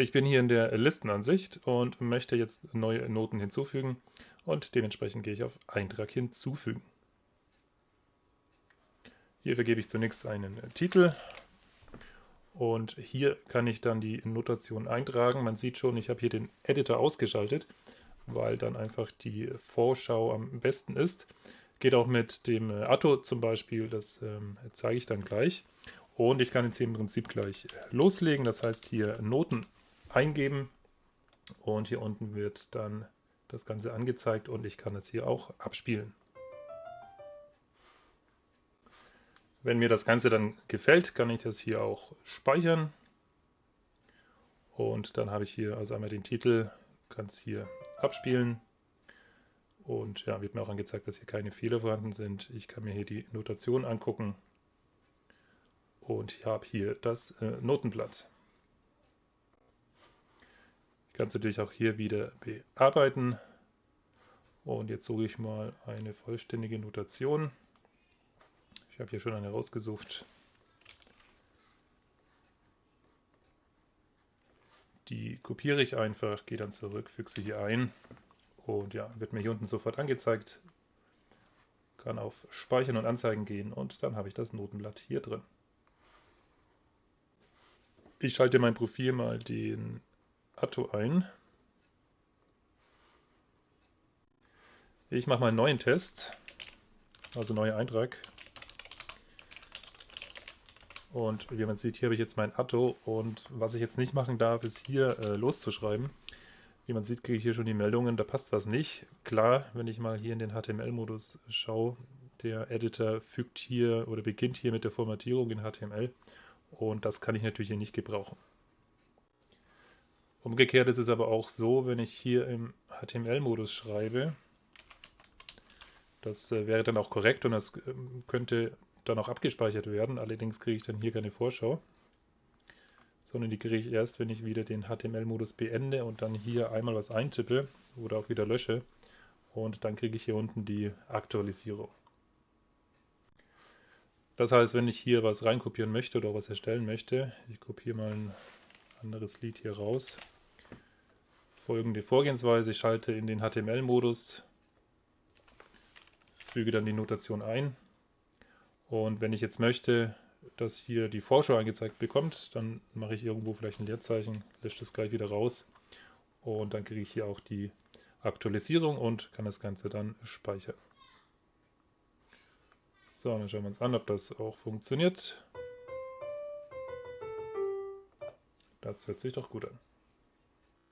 Ich bin hier in der Listenansicht und möchte jetzt neue Noten hinzufügen und dementsprechend gehe ich auf Eintrag hinzufügen. Hier vergebe ich zunächst einen Titel und hier kann ich dann die Notation eintragen. Man sieht schon, ich habe hier den Editor ausgeschaltet, weil dann einfach die Vorschau am besten ist. Geht auch mit dem Atto zum Beispiel, das ähm, zeige ich dann gleich. Und ich kann jetzt hier im Prinzip gleich loslegen, das heißt hier Noten eingeben und hier unten wird dann das Ganze angezeigt und ich kann es hier auch abspielen. Wenn mir das Ganze dann gefällt, kann ich das hier auch speichern. Und dann habe ich hier also einmal den Titel, kann es hier abspielen. Und ja, wird mir auch angezeigt, dass hier keine Fehler vorhanden sind. Ich kann mir hier die Notation angucken. Und ich habe hier das äh, Notenblatt kann es natürlich auch hier wieder bearbeiten. Und jetzt suche ich mal eine vollständige Notation. Ich habe hier schon eine rausgesucht. Die kopiere ich einfach, gehe dann zurück, füge sie hier ein und ja, wird mir hier unten sofort angezeigt. Kann auf Speichern und Anzeigen gehen und dann habe ich das Notenblatt hier drin. Ich schalte mein Profil mal den Atto ein. Ich mache mal einen neuen Test, also neuer Eintrag. Und wie man sieht, hier habe ich jetzt mein Atto und was ich jetzt nicht machen darf, ist hier äh, loszuschreiben. Wie man sieht, kriege ich hier schon die Meldungen, da passt was nicht. Klar, wenn ich mal hier in den HTML-Modus schaue, der Editor fügt hier oder beginnt hier mit der Formatierung in HTML und das kann ich natürlich hier nicht gebrauchen. Umgekehrt ist es aber auch so, wenn ich hier im HTML-Modus schreibe, das äh, wäre dann auch korrekt und das äh, könnte dann auch abgespeichert werden. Allerdings kriege ich dann hier keine Vorschau, sondern die kriege ich erst, wenn ich wieder den HTML-Modus beende und dann hier einmal was eintippe oder auch wieder lösche. Und dann kriege ich hier unten die Aktualisierung. Das heißt, wenn ich hier was reinkopieren möchte oder was erstellen möchte, ich kopiere mal ein anderes Lied hier raus, folgende Vorgehensweise. Ich schalte in den HTML-Modus, füge dann die Notation ein. Und wenn ich jetzt möchte, dass hier die Vorschau angezeigt bekommt, dann mache ich irgendwo vielleicht ein Leerzeichen, lösche das gleich wieder raus und dann kriege ich hier auch die Aktualisierung und kann das Ganze dann speichern. So, dann schauen wir uns an, ob das auch funktioniert. Das hört sich doch gut an.